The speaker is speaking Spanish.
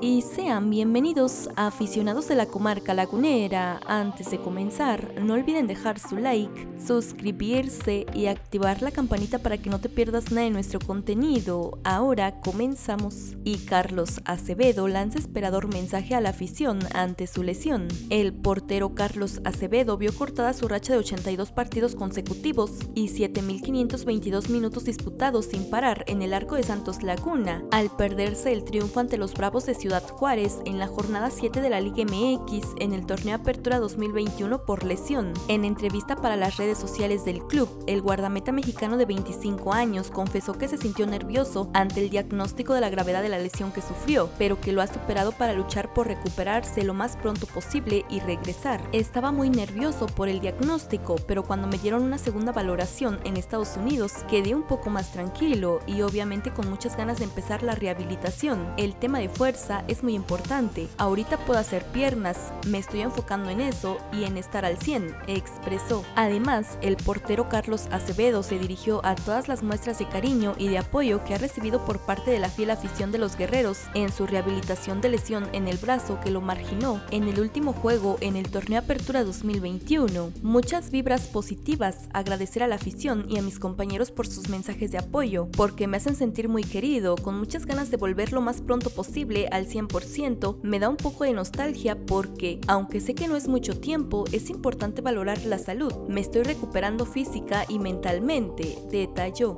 y sean bienvenidos a aficionados de la comarca lagunera. Antes de comenzar, no olviden dejar su like, suscribirse y activar la campanita para que no te pierdas nada de nuestro contenido. Ahora comenzamos. Y Carlos Acevedo lanza esperador mensaje a la afición ante su lesión. El portero Carlos Acevedo vio cortada su racha de 82 partidos consecutivos y 7.522 minutos disputados sin parar en el arco de Santos Laguna, al perderse el triunfo ante los Bravos de Ciudad Juárez en la jornada 7 de la Liga MX en el torneo Apertura 2021 por lesión. En entrevista para las redes sociales del club, el guardameta mexicano de 25 años confesó que se sintió nervioso ante el diagnóstico de la gravedad de la lesión que sufrió, pero que lo ha superado para luchar por recuperarse lo más pronto posible y regresar. Estaba muy nervioso por el diagnóstico, pero cuando me dieron una segunda valoración en Estados Unidos, quedé un poco más tranquilo y obviamente con muchas ganas de empezar la rehabilitación. El tema de fuerza es muy importante. Ahorita puedo hacer piernas, me estoy enfocando en eso y en estar al 100, expresó. Además, el portero Carlos Acevedo se dirigió a todas las muestras de cariño y de apoyo que ha recibido por parte de la fiel afición de los guerreros en su rehabilitación de lesión en el brazo que lo marginó en el último juego en el torneo Apertura 2021. Muchas vibras positivas, agradecer a la afición y a mis compañeros por sus mensajes de apoyo, porque me hacen sentir muy querido, con muchas ganas de volver lo más pronto posible al 100%, me da un poco de nostalgia porque, aunque sé que no es mucho tiempo, es importante valorar la salud. Me estoy recuperando física y mentalmente, detalló.